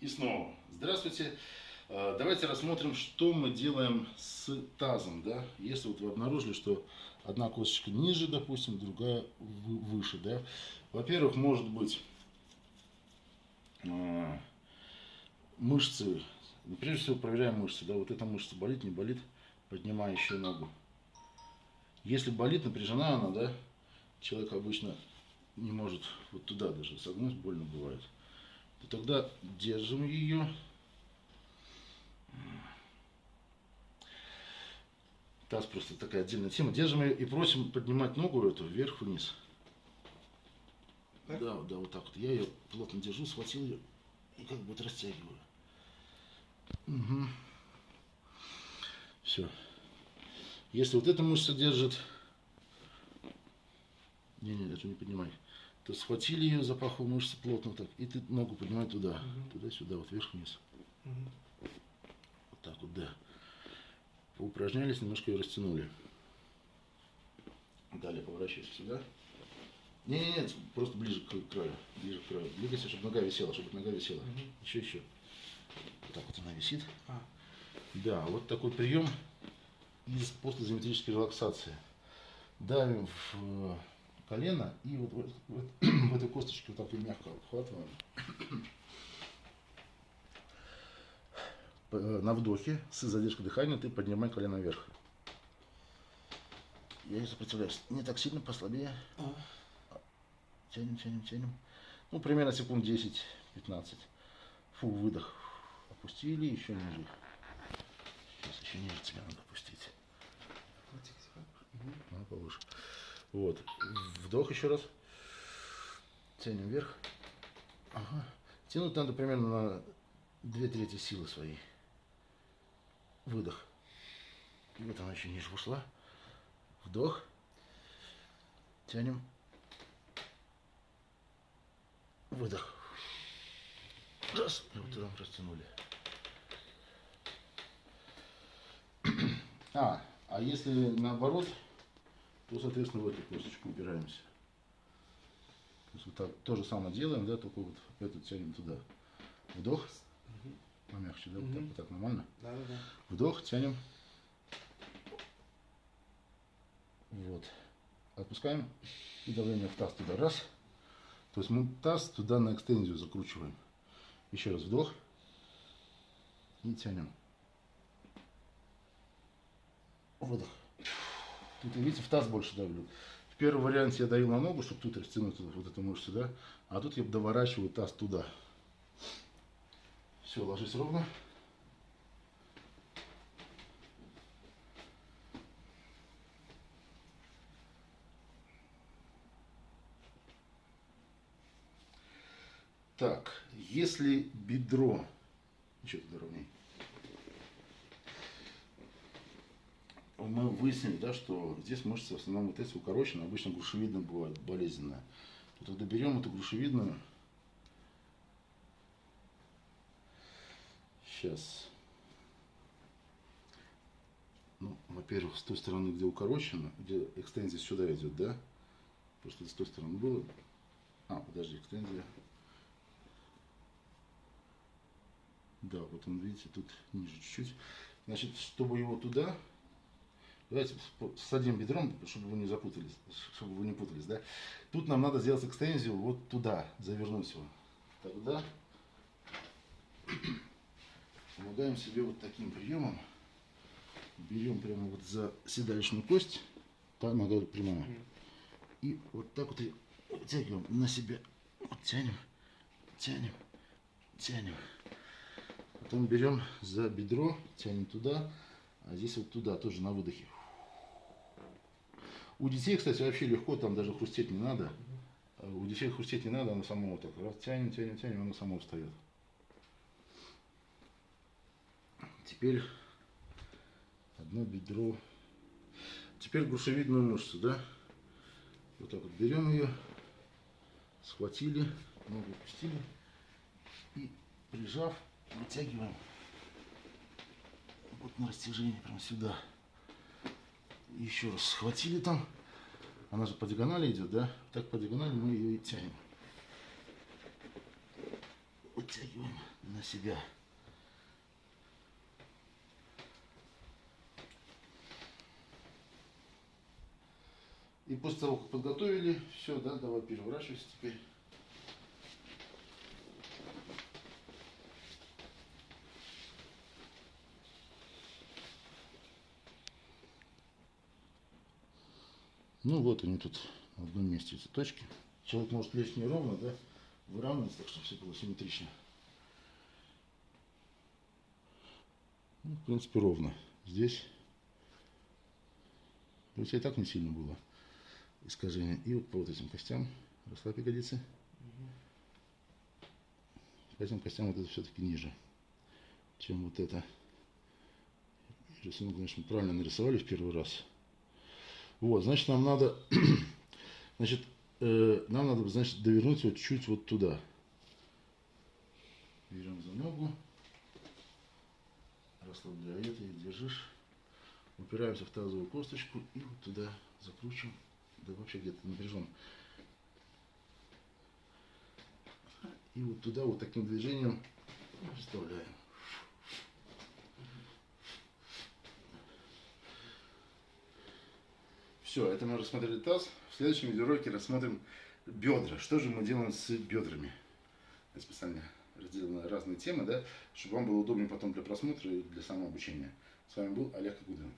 И снова. Здравствуйте. Э, давайте рассмотрим, что мы делаем с тазом. Да? Если вот вы обнаружили, что одна косточка ниже, допустим, другая выше. Да? Во-первых, может быть э, мышцы. Ну, прежде всего проверяем мышцы. Да? Вот эта мышца болит, не болит. Поднимаю еще ногу. Если болит, напряжена она, да, человек обычно не может вот туда даже согнуть, больно бывает то тогда держим ее. Таз просто такая отдельная тема. Держим ее и просим поднимать ногу эту вверх-вниз. Да, да, вот так вот. Я ее плотно держу, схватил ее и как бы растягиваю. Угу. Все. Если вот эта мышца держит... Не-не, эту не поднимай то схватили ее за паховую мышцу плотно так, и ты ногу поднимай туда, угу. туда-сюда, вот вверх-вниз. Угу. Вот так вот, да. Поупражнялись, немножко ее растянули. Далее поворачивайся сюда. Не, не, нет, просто ближе к краю, ближе к краю. Двигайся, чтобы нога висела, чтобы нога висела. Угу. Еще, еще. Вот так вот она висит. А. Да, вот такой прием из постизометрической релаксации. Давим в колено и вот в, в, в этой косточке вот так и мягко обхватываем. На вдохе с задержкой дыхания ты поднимай колено вверх. Я не сопротивляюсь. Не так сильно, послабее. Тянем, тянем, тянем. Ну, примерно секунд 10-15. Фу, выдох. Опустили, еще ниже. Сейчас еще ниже тебя надо опустить. Угу. повыше. Вот. Вдох еще раз. Тянем вверх. Ага. Тянуть надо примерно на две трети силы своей. Выдох. И вот она еще ниже ушла. Вдох. Тянем. Выдох. Раз. И вот туда растянули. А, а если наоборот, то, соответственно, в эту косточку упираемся. То, есть вот так, то же самое делаем, да, только вот эту тянем туда. Вдох, угу. помягче, да, угу. вот, так, вот так нормально. Да, да, да. Вдох, тянем. Вот. Отпускаем и давление в таз туда. Раз. То есть мы таз туда на экстензию закручиваем. Еще раз вдох. И тянем. Выдох. Тут, видите, в таз больше давлю. В первом варианте я давил на ногу, чтобы тут растянуть вот эту мышцу, да? А тут я доворачиваю таз туда. Все, ложись ровно. Так, если бедро, еще туда ровнее, мы выяснили, да, что здесь мышцы в основном вот эти укорочены, обычно грушевидная бывает болезненная. То тогда берем эту грушевидную. Сейчас. Ну, во-первых, с той стороны, где укорочено, где экстензия сюда идет, да? Просто с той стороны было. А, подожди, экстензия. Да, вот он, видите, тут ниже чуть-чуть. Значит, чтобы его туда Давайте садим бедром, чтобы вы не запутались, чтобы вы не путались, да. Тут нам надо сделать экстензию вот туда, завернуть его. Тогда помогаем себе вот таким приемом. Берем прямо вот за седалищную кость, та нога прямая. И вот так вот вытягиваем на себя. Вот тянем, тянем, тянем. Потом берем за бедро, тянем туда, а здесь вот туда, тоже на выдохе. У детей, кстати, вообще легко, там даже хрустеть не надо. У детей хрустеть не надо, оно само вот так раз тянем, тянем, тянем, оно само встает. Теперь одно бедро. Теперь грушевидную мышцу, да? Вот так вот берем ее, схватили, ногу пустили и прижав, вытягиваем вот на растяжение прям сюда еще раз схватили там. Она же по диагонали идет, да? Так по диагонали мы ее и тянем. Вытягиваем на себя. И после того, как подготовили, все, да, давай переворачивайся теперь. Ну вот они тут на одном месте эти точки. Человек может лечь неровно, да, выравнивать, так чтобы все было симметрично. Ну, в принципе, ровно. Здесь, хотя и так не сильно было искажение. И вот по вот этим костям расслабь ягодицы. По этим костям вот это все-таки ниже, чем вот это. Рисунок, конечно, правильно нарисовали в первый раз. Вот, значит, нам надо, значит, э, нам надо, значит, довернуть вот чуть вот туда. Берем за ногу, расслабляй это и держишь. Упираемся в тазовую косточку и вот туда закручиваем да вообще где-то напряжен. И вот туда вот таким движением вставляем. Все, это мы рассмотрели таз. В следующем видеоролике рассмотрим бедра. Что же мы делаем с бедрами? Я специально разделил на разные темы, да, чтобы вам было удобнее потом для просмотра и для самообучения. С вами был Олег Агудин.